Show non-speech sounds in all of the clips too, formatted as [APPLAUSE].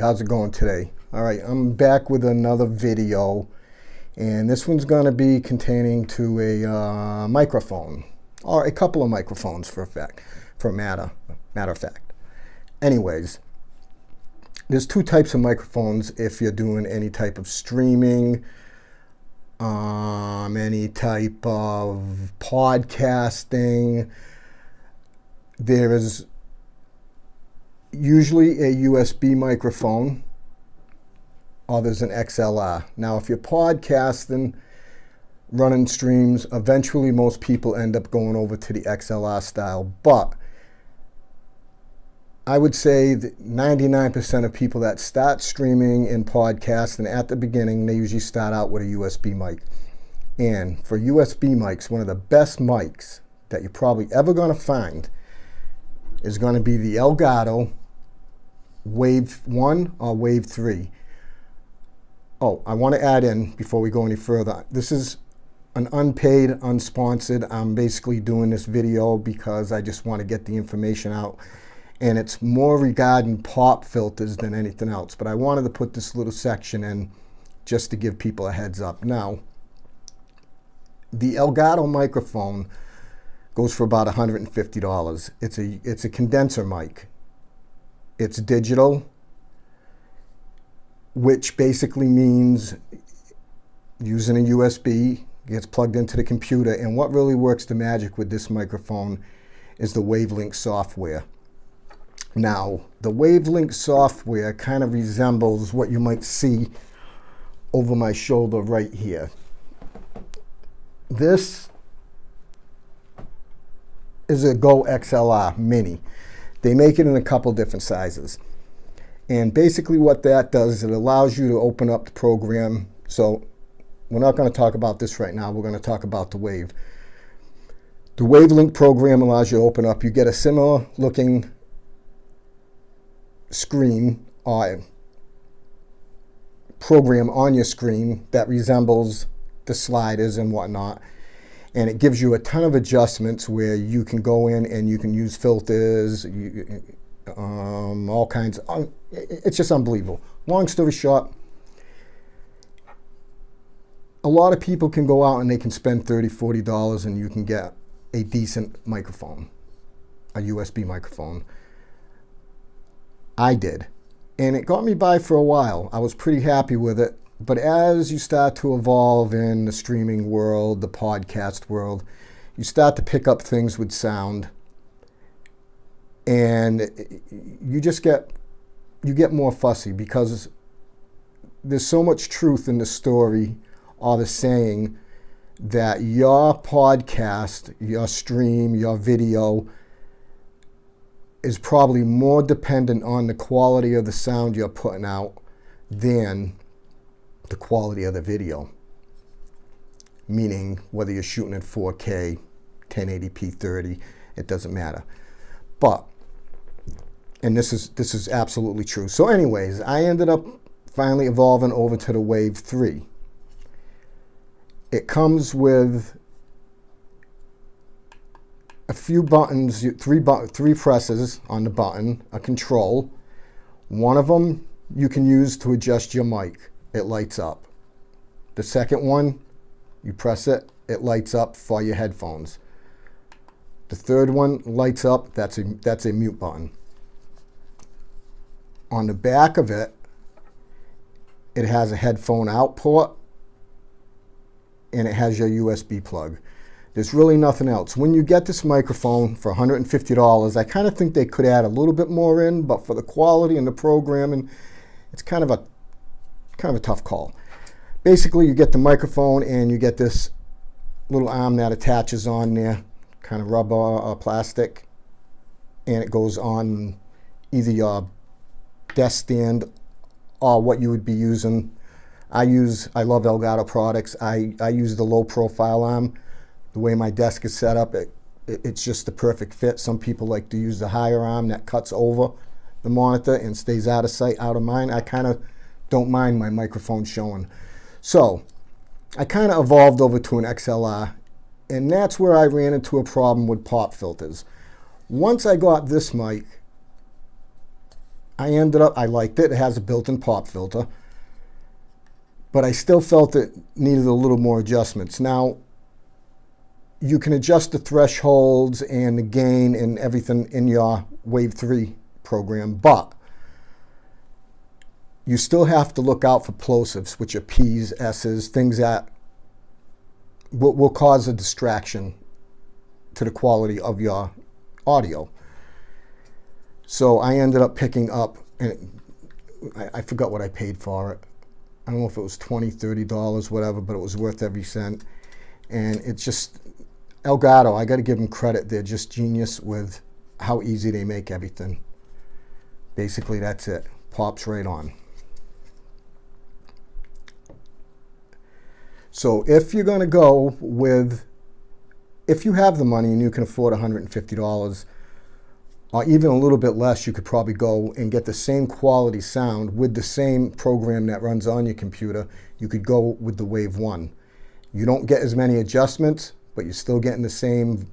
How's it going today? All right, I'm back with another video and this one's going to be containing to a uh, microphone or a couple of microphones for a fact, for matter, matter of fact. Anyways, there's two types of microphones if you're doing any type of streaming, um, any type of podcasting. There is usually a USB microphone or there's an XLR. Now, if you're podcasting, running streams, eventually most people end up going over to the XLR style. But I would say that 99% of people that start streaming and podcasting at the beginning, they usually start out with a USB mic. And for USB mics, one of the best mics that you're probably ever going to find is going to be the Elgato Wave 1 or Wave 3. Oh, I want to add in before we go any further. This is an unpaid, unsponsored. I'm basically doing this video because I just want to get the information out. And it's more regarding pop filters than anything else. But I wanted to put this little section in just to give people a heads up. Now, the Elgato microphone goes for about $150. It's a, it's a condenser mic. It's digital, which basically means using a USB, gets plugged into the computer. And what really works the magic with this microphone is the Wavelink software. Now, the Wavelink software kind of resembles what you might see over my shoulder right here. This is a Go XLR Mini. They make it in a couple different sizes. And basically what that does is it allows you to open up the program. So we're not going to talk about this right now. We're going to talk about the Wave. The Wavelink program allows you to open up. You get a similar looking screen program on your screen that resembles the sliders and whatnot and it gives you a ton of adjustments where you can go in and you can use filters, you, um, all kinds. Of, it's just unbelievable. Long story short, a lot of people can go out and they can spend 30 $40 and you can get a decent microphone, a USB microphone. I did. And it got me by for a while. I was pretty happy with it. But as you start to evolve in the streaming world, the podcast world, you start to pick up things with sound. And you just get you get more fussy because there's so much truth in the story or the saying that your podcast, your stream, your video is probably more dependent on the quality of the sound you're putting out than the quality of the video. Meaning whether you're shooting at 4K, 1080p 30, it doesn't matter. But, and this is, this is absolutely true. So anyways, I ended up finally evolving over to the Wave 3. It comes with a few buttons, three, bu three presses on the button, a control. One of them you can use to adjust your mic it lights up. The second one, you press it, it lights up for your headphones. The third one lights up, that's a, that's a mute button. On the back of it, it has a headphone out port and it has your USB plug. There's really nothing else. When you get this microphone for $150, I kind of think they could add a little bit more in, but for the quality and the programming, it's kind of a kind of a tough call. Basically, you get the microphone and you get this little arm that attaches on there, kind of rubber or plastic, and it goes on either your desk stand or what you would be using. I use, I love Elgato products. I, I use the low profile arm. The way my desk is set up, it, it, it's just the perfect fit. Some people like to use the higher arm that cuts over the monitor and stays out of sight, out of mind. I kind of don't mind my microphone showing. So I kind of evolved over to an XLR and that's where I ran into a problem with pop filters. Once I got this mic I ended up, I liked it. It has a built-in pop filter. But I still felt it needed a little more adjustments. Now, you can adjust the thresholds and the gain and everything in your Wave 3 program, but you still have to look out for plosives, which are P's, S's, things that will, will cause a distraction to the quality of your audio. So I ended up picking up, and I, I forgot what I paid for it. I don't know if it was 20 $30, whatever, but it was worth every cent. And it's just, Elgato, I got to give them credit. They're just genius with how easy they make everything. Basically, that's it. Pops right on. So if you're going to go with, if you have the money and you can afford $150, or even a little bit less, you could probably go and get the same quality sound with the same program that runs on your computer. You could go with the Wave 1. You don't get as many adjustments, but you're still getting the same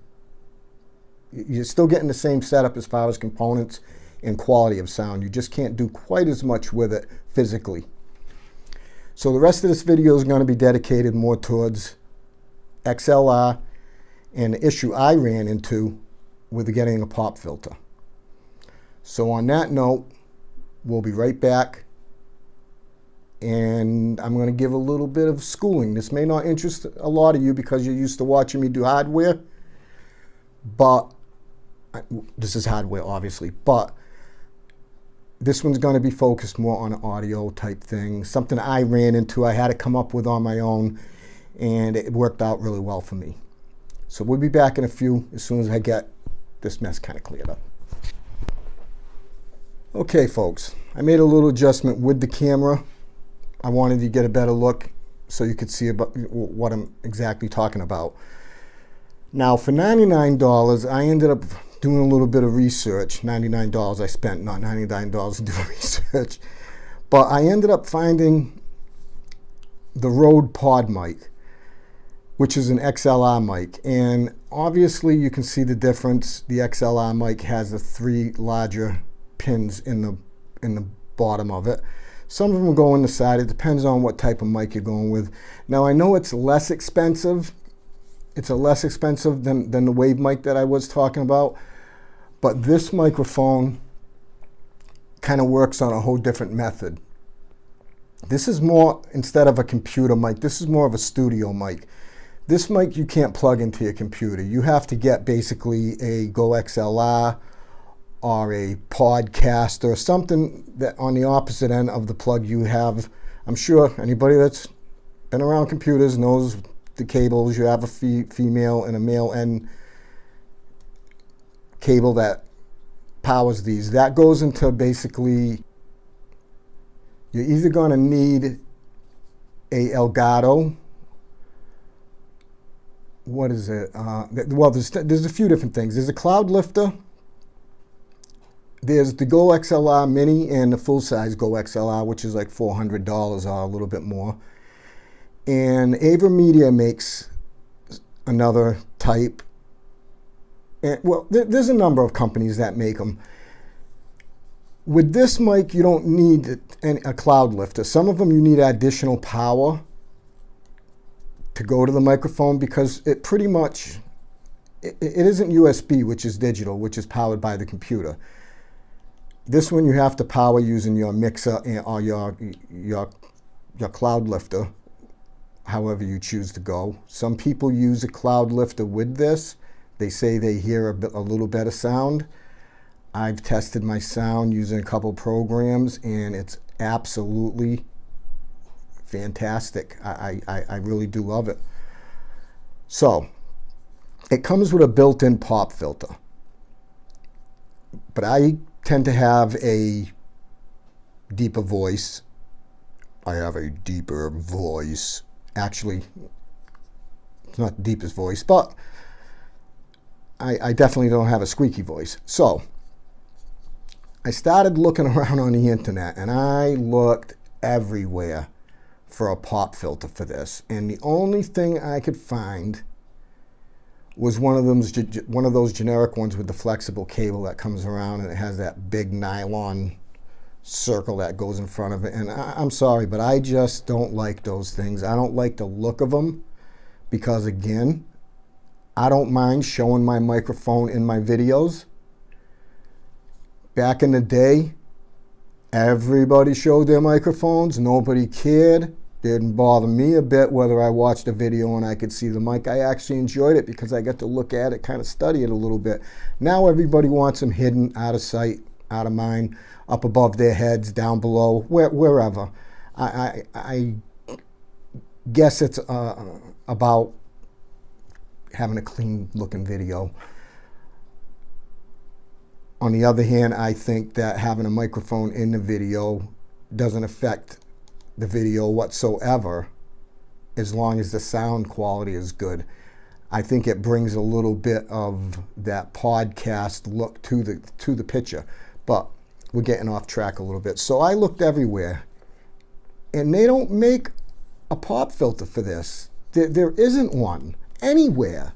you're still getting the same setup as far as components and quality of sound. You just can't do quite as much with it physically. So the rest of this video is going to be dedicated more towards XLR and the issue I ran into with getting a pop filter. So on that note, we'll be right back. And I'm going to give a little bit of schooling. This may not interest a lot of you because you're used to watching me do hardware. But, uh, this is hardware obviously, but this one's going to be focused more on audio type thing. Something I ran into, I had to come up with on my own, and it worked out really well for me. So we'll be back in a few as soon as I get this mess kind of cleared up. Okay, folks, I made a little adjustment with the camera. I wanted to get a better look so you could see about what I'm exactly talking about. Now, for $99, I ended up doing a little bit of research. $99 I spent, not $99 to do [LAUGHS] research. But I ended up finding the Rode Pod mic, which is an XLR mic. And obviously you can see the difference. The XLR mic has the three larger pins in the, in the bottom of it. Some of them go on the side. It depends on what type of mic you're going with. Now I know it's less expensive. It's a less expensive than, than the wave mic that I was talking about. But this microphone kind of works on a whole different method. This is more, instead of a computer mic, this is more of a studio mic. This mic you can't plug into your computer. You have to get basically a Go XLR or a podcast or something that on the opposite end of the plug you have. I'm sure anybody that's been around computers knows the cables. You have a female and a male end cable that powers these. That goes into basically, you're either going to need a Elgato. What is it? Uh, well, there's, there's a few different things. There's a cloud lifter. There's the Go XLR Mini and the full-size Go XLR, which is like $400 or a little bit more. And AverMedia makes another type well, there's a number of companies that make them. With this mic, you don't need a cloud lifter. Some of them you need additional power to go to the microphone because it pretty much, it, it isn't USB, which is digital, which is powered by the computer. This one you have to power using your mixer or your, your, your cloud lifter, however you choose to go. Some people use a cloud lifter with this they say they hear a, bit, a little better sound. I've tested my sound using a couple programs and it's absolutely fantastic. I, I, I really do love it. So it comes with a built-in pop filter. But I tend to have a deeper voice. I have a deeper voice. Actually, it's not the deepest voice, but I, I definitely don't have a squeaky voice. So I started looking [LAUGHS] around on the internet and I looked everywhere for a pop filter for this. And the only thing I could find was one of those one of those generic ones with the flexible cable that comes around and it has that big nylon circle that goes in front of it. And I, I'm sorry, but I just don't like those things. I don't like the look of them because, again, I don't mind showing my microphone in my videos. Back in the day, everybody showed their microphones. Nobody cared. Didn't bother me a bit whether I watched a video and I could see the mic. I actually enjoyed it because I got to look at it, kind of study it a little bit. Now everybody wants them hidden, out of sight, out of mind, up above their heads, down below, where, wherever. I, I, I guess it's uh, about having a clean looking video. On the other hand, I think that having a microphone in the video doesn't affect the video whatsoever as long as the sound quality is good. I think it brings a little bit of that podcast look to the to the picture. But we're getting off track a little bit. So I looked everywhere and they don't make a pop filter for this. There, there isn't one anywhere.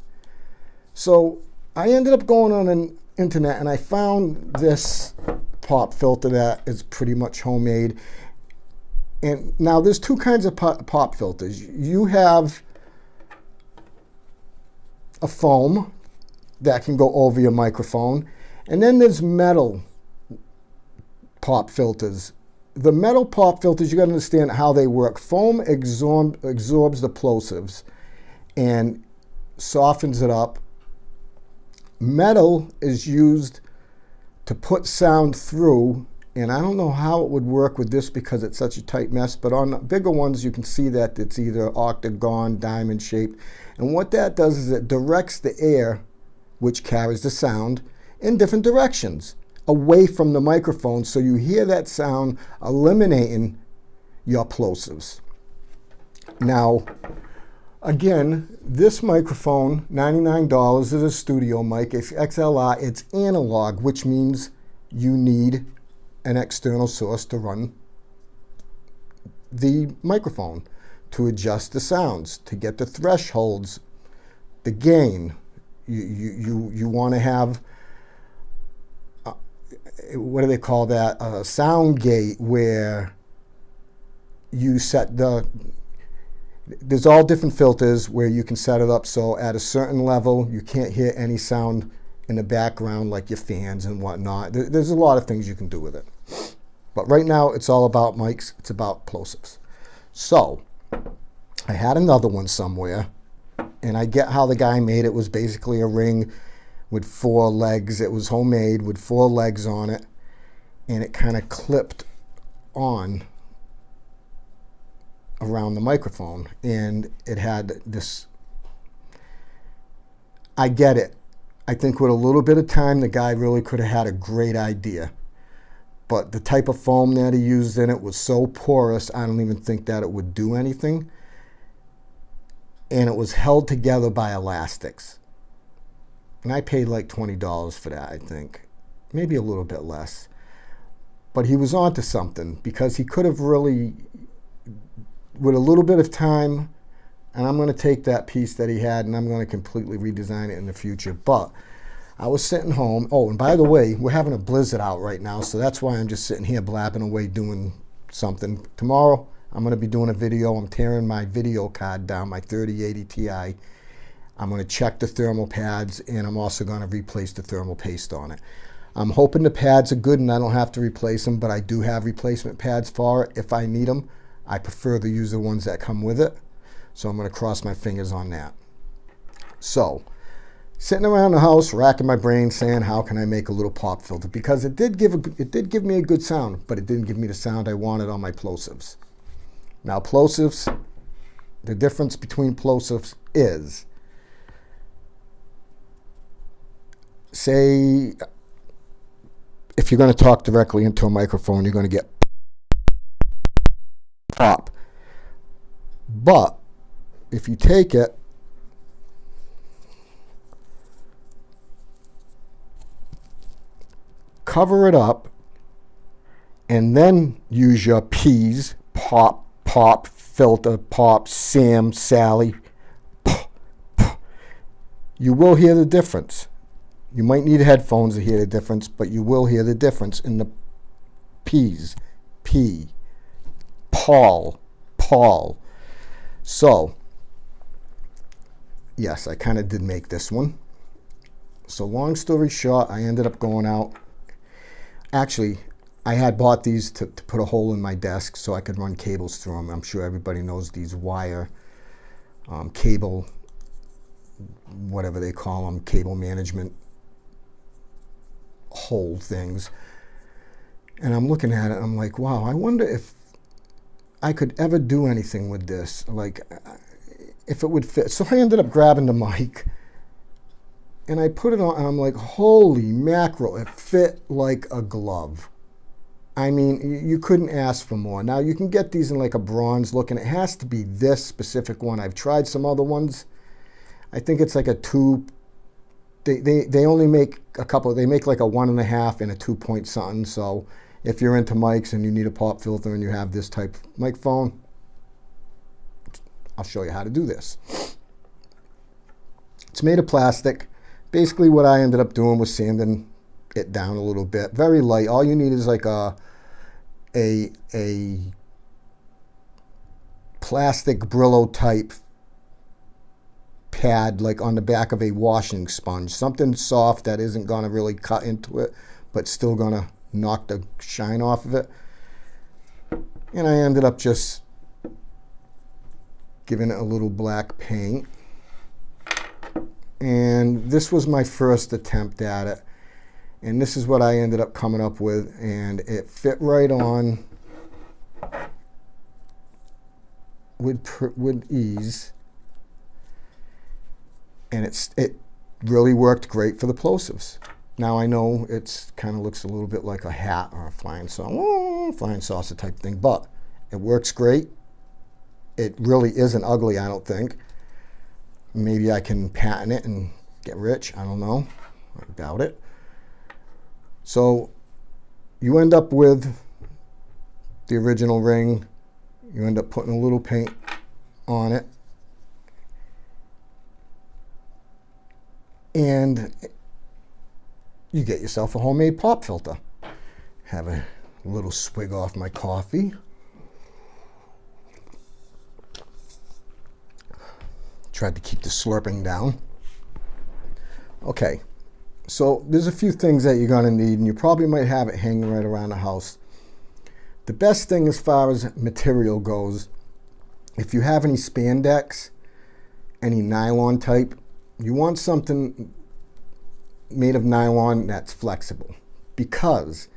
So I ended up going on an internet and I found this pop filter that is pretty much homemade. And now there's two kinds of pop filters. You have a foam that can go over your microphone. And then there's metal pop filters. The metal pop filters, you got to understand how they work. Foam absorb, absorbs the plosives and softens it up. Metal is used to put sound through and I don't know how it would work with this because it's such a tight mess, but on bigger ones you can see that it's either octagon, diamond shaped. And what that does is it directs the air, which carries the sound, in different directions, away from the microphone so you hear that sound eliminating your plosives. Now, again, this microphone, $99, is a studio mic. It's XLR, it's analog, which means you need an external source to run the microphone to adjust the sounds, to get the thresholds, the gain. You, you, you, you want to have, uh, what do they call that, a sound gate where you set the, there's all different filters where you can set it up so at a certain level you can't hear any sound in the background like your fans and whatnot. There's a lot of things you can do with it. But right now it's all about mics. It's about plosives. So I had another one somewhere and I get how the guy made it. it was basically a ring with four legs. It was homemade with four legs on it and it kind of clipped on around the microphone and it had this I get it I think with a little bit of time, the guy really could have had a great idea. But the type of foam that he used in it was so porous, I don't even think that it would do anything. And it was held together by elastics. And I paid like $20 for that, I think. Maybe a little bit less. But he was onto something because he could have really, with a little bit of time, and I'm going to take that piece that he had and I'm going to completely redesign it in the future. But I was sitting home. Oh, and by the way, we're having a blizzard out right now, so that's why I'm just sitting here blabbing away doing something. Tomorrow, I'm going to be doing a video. I'm tearing my video card down, my 3080 Ti. I'm going to check the thermal pads, and I'm also going to replace the thermal paste on it. I'm hoping the pads are good and I don't have to replace them, but I do have replacement pads for it if I need them. I prefer to use the ones that come with it. So I'm going to cross my fingers on that. So, sitting around the house, racking my brain, saying, "How can I make a little pop filter?" Because it did give a, it did give me a good sound, but it didn't give me the sound I wanted on my plosives. Now, plosives, the difference between plosives is, say, if you're going to talk directly into a microphone, you're going to get But if you take it cover it up and then use your P's pop pop filter pop Sam Sally you will hear the difference you might need headphones to hear the difference but you will hear the difference in the P's. P. Paul. Paul. So, yes, I kind of did make this one. So long story short, I ended up going out. Actually, I had bought these to, to put a hole in my desk so I could run cables through them. I'm sure everybody knows these wire um, cable, whatever they call them, cable management hole things. And I'm looking at it, I'm like, wow, I wonder if I could ever do anything with this. Like, if it would fit. So I ended up grabbing the mic and I put it on, and I'm like, holy mackerel, it fit like a glove. I mean, you couldn't ask for more. Now, you can get these in like a bronze look, and it has to be this specific one. I've tried some other ones. I think it's like a two, they, they, they only make a couple, they make like a one and a half and a two point something. So if you're into mics and you need a pop filter and you have this type of microphone, I'll show you how to do this. It's made of plastic. Basically what I ended up doing was sanding it down a little bit. Very light. All you need is like a a a plastic Brillo type pad like on the back of a washing sponge. Something soft that isn't going to really cut into it, but still going to knock the shine off of it. And I ended up just giving it a little black paint. And this was my first attempt at it. And this is what I ended up coming up with. And it fit right on with, with ease. And it's, it really worked great for the plosives. Now I know it kind of looks a little bit like a hat or a flying saucer, flying saucer type thing, but it works great. It really isn't ugly, I don't think. Maybe I can patent it and get rich. I don't know. I doubt it. So you end up with the original ring. You end up putting a little paint on it. And you get yourself a homemade pop filter. Have a little swig off my coffee. Tried to keep the slurping down. Okay, so there's a few things that you're gonna need and you probably might have it hanging right around the house. The best thing as far as material goes, if you have any spandex, any nylon type, you want something made of nylon that's flexible. Because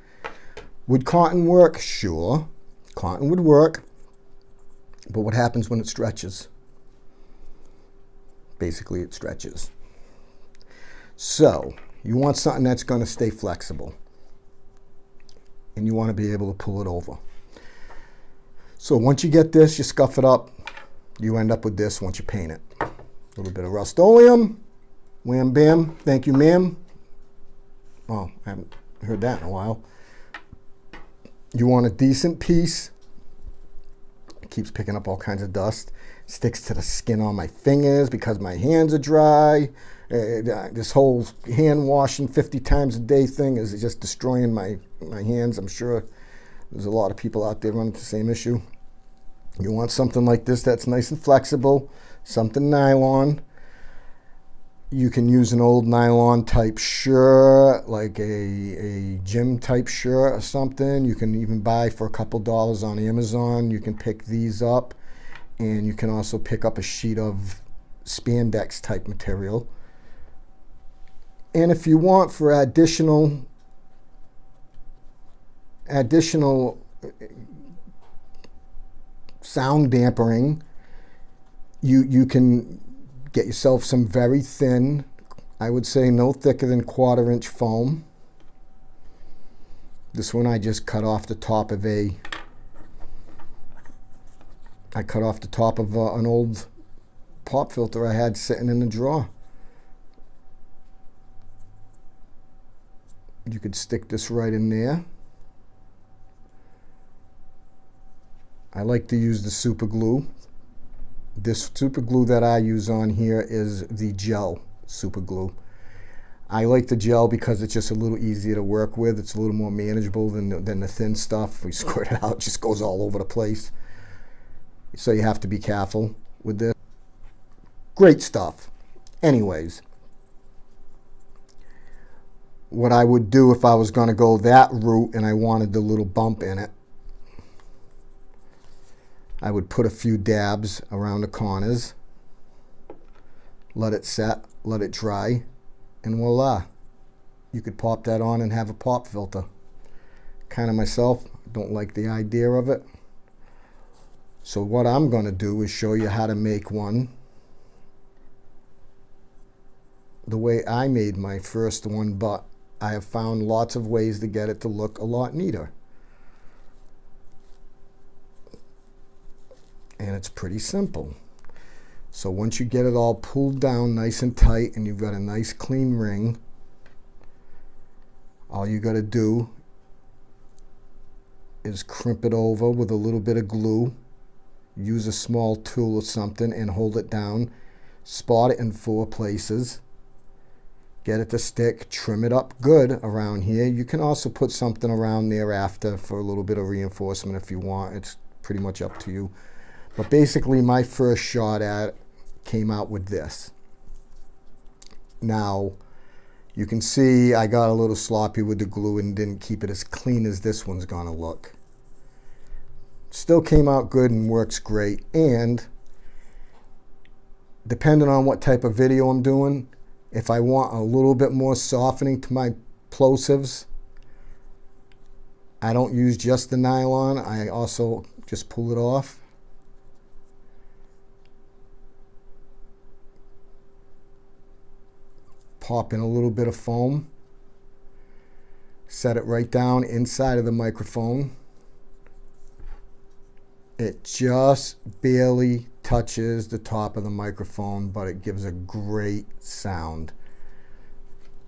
would cotton work? Sure, cotton would work. But what happens when it stretches? basically it stretches. So you want something that's going to stay flexible. And you want to be able to pull it over. So once you get this, you scuff it up. You end up with this once you paint it. A little bit of Rust-Oleum. Wham bam. Thank you, ma'am. Oh, I haven't heard that in a while. You want a decent piece. It keeps picking up all kinds of dust sticks to the skin on my fingers because my hands are dry. Uh, this whole hand washing 50 times a day thing is just destroying my, my hands. I'm sure there's a lot of people out there running the same issue. You want something like this that's nice and flexible, something nylon. You can use an old nylon type shirt, like a, a gym type shirt or something. You can even buy for a couple dollars on Amazon. You can pick these up and you can also pick up a sheet of spandex type material. And if you want for additional additional uh, sound dampering, you you can get yourself some very thin, I would say no thicker than quarter inch foam. This one I just cut off the top of a I cut off the top of uh, an old pop filter I had sitting in the drawer. You could stick this right in there. I like to use the super glue. This super glue that I use on here is the gel super glue. I like the gel because it's just a little easier to work with. It's a little more manageable than the, than the thin stuff. We [LAUGHS] squirt it out, it just goes all over the place. So you have to be careful with this. Great stuff. Anyways, what I would do if I was going to go that route and I wanted the little bump in it, I would put a few dabs around the corners, let it set, let it dry, and voila. You could pop that on and have a pop filter. Kind of myself, don't like the idea of it. So what I'm going to do is show you how to make one the way I made my first one, but I have found lots of ways to get it to look a lot neater. And it's pretty simple. So once you get it all pulled down nice and tight and you've got a nice clean ring, all you got to do is crimp it over with a little bit of glue. Use a small tool or something and hold it down. Spot it in four places get it to stick, trim it up good around here. You can also put something around there after for a little bit of reinforcement if you want. It's pretty much up to you. But basically my first shot at came out with this. Now, you can see I got a little sloppy with the glue and didn't keep it as clean as this one's gonna look. Still came out good and works great. And depending on what type of video I'm doing, if I want a little bit more softening to my plosives, I don't use just the nylon. I also just pull it off. Pop in a little bit of foam. Set it right down inside of the microphone. It just barely touches the top of the microphone, but it gives a great sound.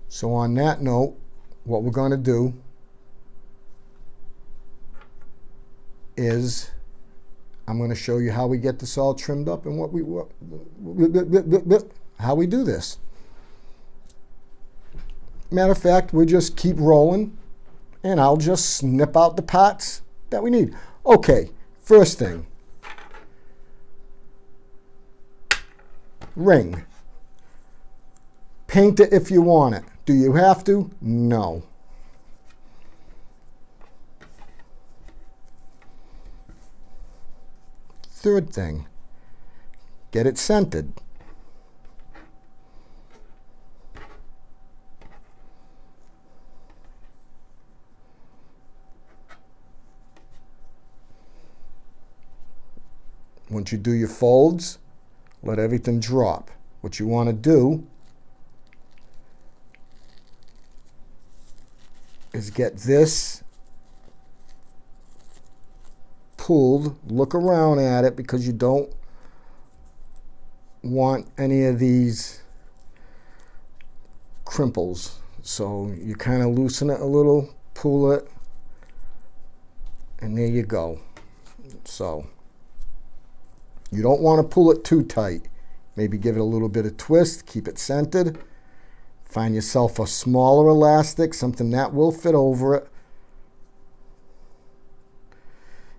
So on that note, what we're going to do is I'm going to show you how we get this all trimmed up and what we how we do this. Matter of fact, we just keep rolling and I'll just snip out the parts that we need. Okay. First thing, ring. Paint it if you want it. Do you have to? No. Third thing, get it scented. Once you do your folds, let everything drop. What you want to do is get this pulled, look around at it because you don't want any of these crimples. So you kind of loosen it a little, pull it, and there you go. So you don't want to pull it too tight. Maybe give it a little bit of twist, keep it centered. Find yourself a smaller elastic, something that will fit over it.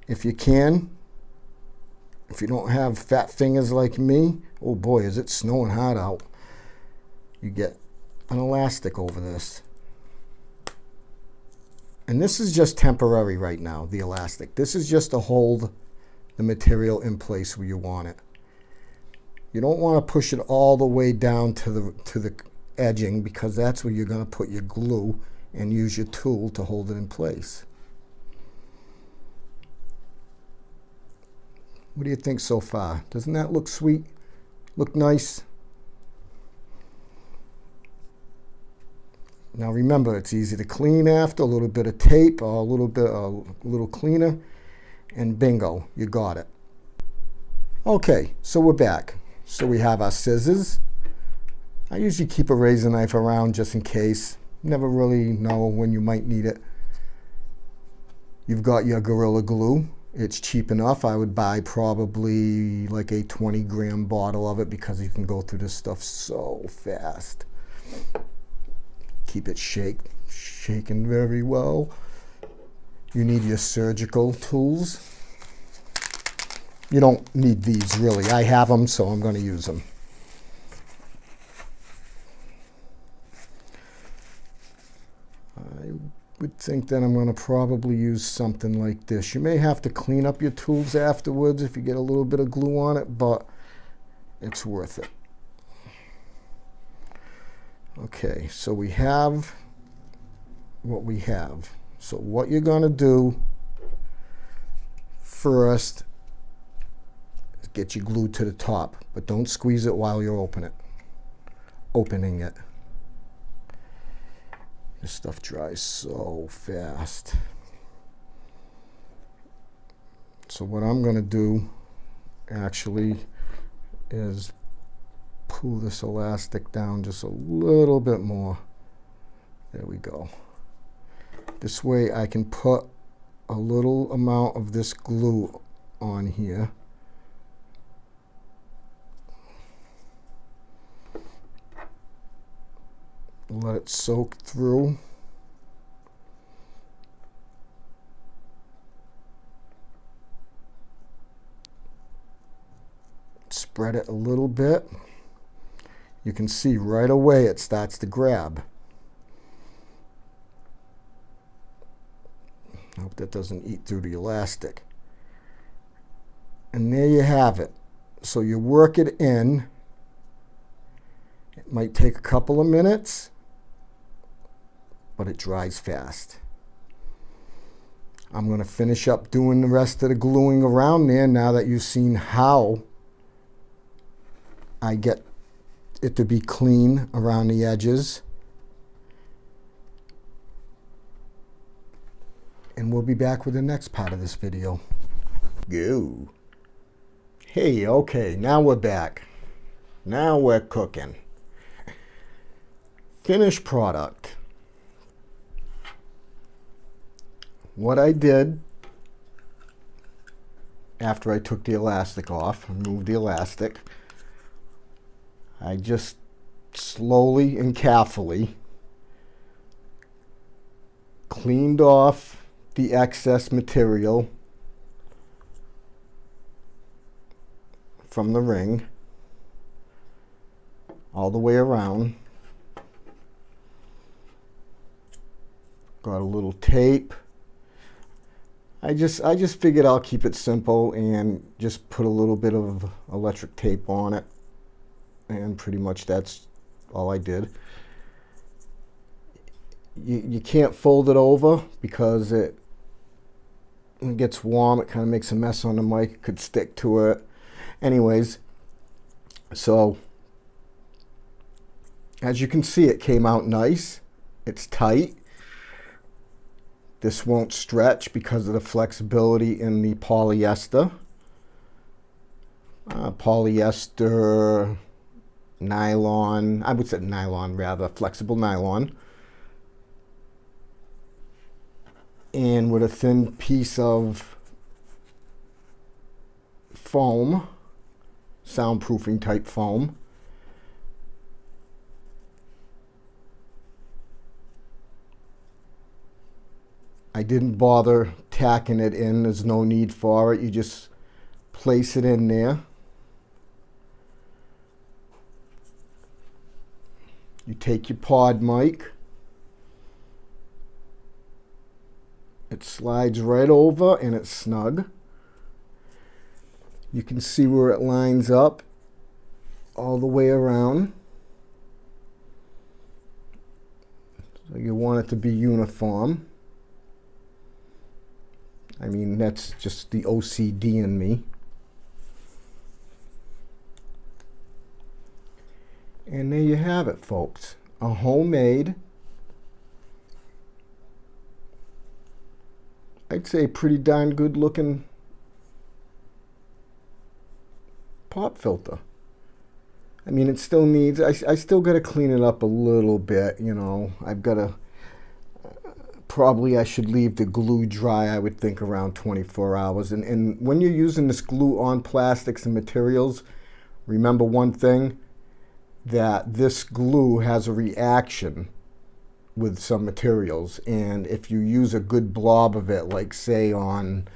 If you can, if you don't have fat fingers like me, oh boy, is it snowing hard out. You get an elastic over this. And this is just temporary right now, the elastic. This is just to hold the material in place where you want it. You don't want to push it all the way down to the, to the edging because that's where you're going to put your glue and use your tool to hold it in place. What do you think so far? Doesn't that look sweet? Look nice? Now remember, it's easy to clean after, a little bit of tape or a little bit, a little cleaner and bingo, you got it. Okay, so we're back. So we have our scissors. I usually keep a razor knife around just in case. Never really know when you might need it. You've got your Gorilla Glue. It's cheap enough. I would buy probably like a 20 gram bottle of it because you can go through this stuff so fast. keep it shake, shaken very well. You need your surgical tools. You don't need these really. I have them, so I'm going to use them. I would think that I'm going to probably use something like this. You may have to clean up your tools afterwards if you get a little bit of glue on it, but it's worth it. Okay, so we have what we have. So what you're going to do first is get your glue to the top, but don't squeeze it while you're open it, opening it. This stuff dries so fast. So what I'm going to do actually is pull this elastic down just a little bit more. There we go. This way I can put a little amount of this glue on here. Let it soak through. Spread it a little bit you can see right away it starts to grab. Hope that doesn't eat through the elastic. And there you have it. So you work it in. It might take a couple of minutes, but it dries fast. I'm going to finish up doing the rest of the gluing around there now that you've seen how I get it to be clean around the edges. And we'll be back with the next part of this video. Go. Hey, okay, now we're back. Now we're cooking. Finished product. What I did after I took the elastic off, removed the elastic, I just slowly and carefully cleaned off the excess material from the ring all the way around. Got a little tape. I just I just figured I'll keep it simple and just put a little bit of electric tape on it and pretty much that's all I did. You, you can't fold it over because it, it gets warm, it kind of makes a mess on the mic. Could stick to it. Anyways, so as you can see, it came out nice. It's tight. This won't stretch because of the flexibility in the polyester. Uh, polyester nylon, I would say nylon rather, flexible nylon. And with a thin piece of foam, soundproofing type foam. I didn't bother tacking it in. There's no need for it. You just place it in there. You take your pod mic. It slides right over and it's snug. You can see where it lines up all the way around. So you want it to be uniform. I mean, that's just the OCD in me. And there you have it, folks. A homemade, I'd say pretty darn good looking pop filter. I mean, it still needs, I, I still got to clean it up a little bit, you know. I've got to, uh, probably I should leave the glue dry, I would think around 24 hours. And, and when you're using this glue on plastics and materials, remember one thing, that this glue has a reaction with some materials. And if you use a good blob of it, like say on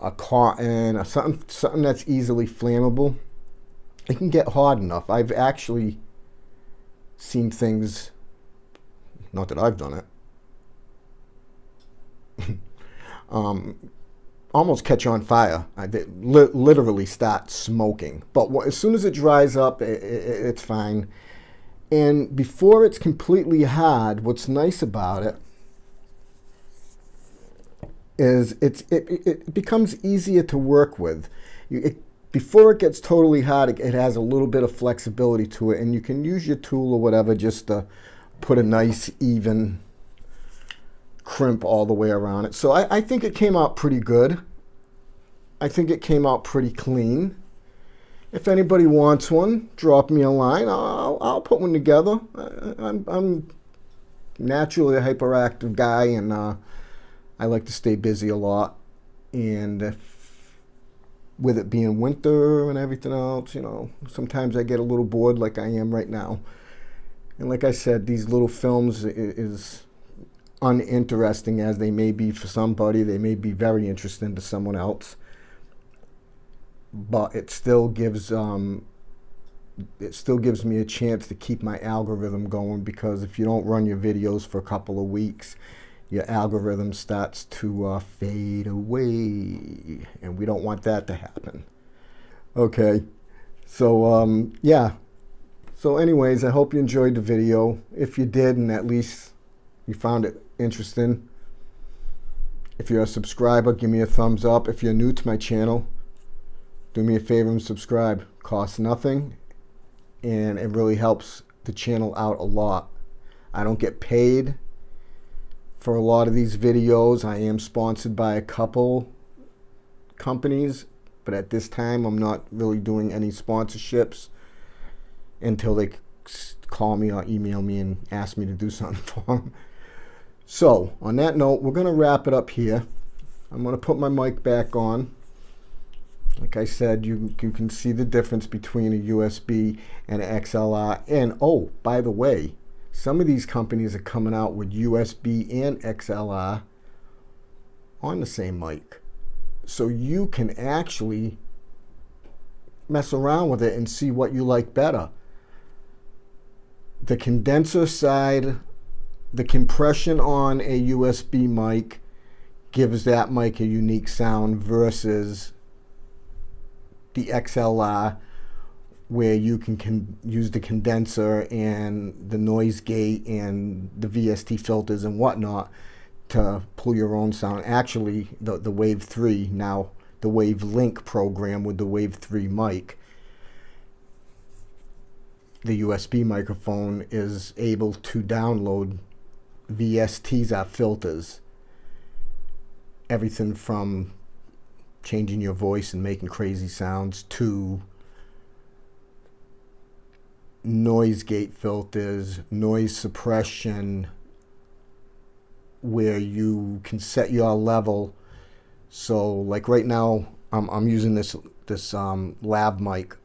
a cotton or something, something that's easily flammable, it can get hard enough. I've actually seen things, not that I've done it, [LAUGHS] um, almost catch on fire. I did, li literally start smoking. But as soon as it dries up, it, it, it's fine. And before it's completely hard, what's nice about it is it's, it, it becomes easier to work with. It, before it gets totally hard, it, it has a little bit of flexibility to it, and you can use your tool or whatever just to put a nice, even crimp all the way around it. So I, I think it came out pretty good. I think it came out pretty clean. If anybody wants one, drop me a line. I'll, I'll put one together. I, am I'm naturally a hyperactive guy, and uh, I like to stay busy a lot. And with it being winter and everything else, you know, sometimes I get a little bored like I am right now. And like I said, these little films is uninteresting as they may be for somebody. They may be very interesting to someone else. But it still gives um, it still gives me a chance to keep my algorithm going because if you don't run your videos for a couple of weeks, your algorithm starts to uh, fade away. And we don't want that to happen. Okay, so um, yeah. So anyways, I hope you enjoyed the video. If you did, and at least you found it interesting, if you're a subscriber, give me a thumbs up. If you're new to my channel, do me a favor and subscribe. Costs nothing, and it really helps the channel out a lot. I don't get paid for a lot of these videos. I am sponsored by a couple companies, but at this time I'm not really doing any sponsorships until they call me or email me and ask me to do something [LAUGHS] for them. So on that note, we're going to wrap it up here. I'm going to put my mic back on. Like I said, you, you can see the difference between a USB and an XLR. And oh, by the way, some of these companies are coming out with USB and XLR on the same mic. So you can actually mess around with it and see what you like better. The condenser side, the compression on a USB mic gives that mic a unique sound versus the XLR where you can, use the condenser and the noise gate and the VST filters and whatnot to pull your own sound. Actually, the, the Wave 3, now the Wave Link program with the Wave 3 mic, the USB microphone is able to download VSTs are filters. Everything from changing your voice and making crazy sounds to noise gate filters, noise suppression, where you can set your level. So like right now, I'm, I'm using this, this um, lav mic.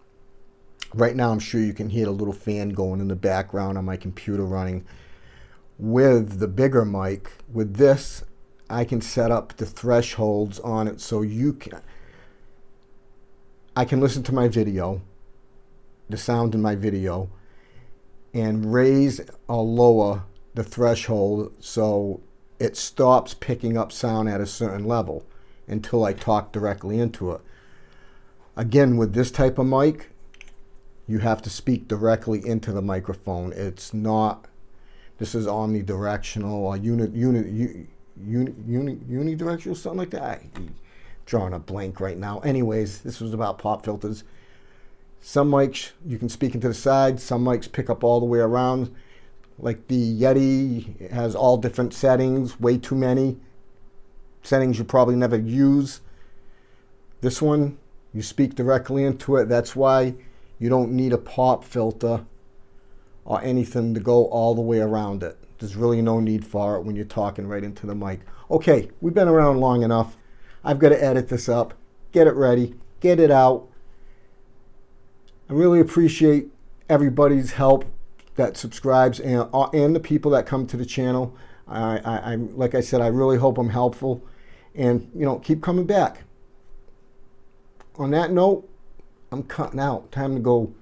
Right now, I'm sure you can hear a little fan going in the background on my computer running. With the bigger mic, with this, I can set up the thresholds on it so you can, I can listen to my video the sound in my video and raise or lower the threshold so it stops picking up sound at a certain level until I talk directly into it. Again, with this type of mic, you have to speak directly into the microphone. It's not, this is omnidirectional or unit, unit, uni, uni, unidirectional, something like that. I'm drawing a blank right now. Anyways, this was about pop filters. Some mics you can speak into the side, some mics pick up all the way around. Like the Yeti has all different settings, way too many settings you probably never use. This one, you speak directly into it. That's why you don't need a pop filter or anything to go all the way around it. There's really no need for it when you're talking right into the mic. Okay, we've been around long enough. I've got to edit this up, get it ready, get it out. I really appreciate everybody's help that subscribes and, uh, and the people that come to the channel. I, I, I'm like I said, I really hope I'm helpful, and you know, keep coming back. On that note, I'm cutting out. Time to go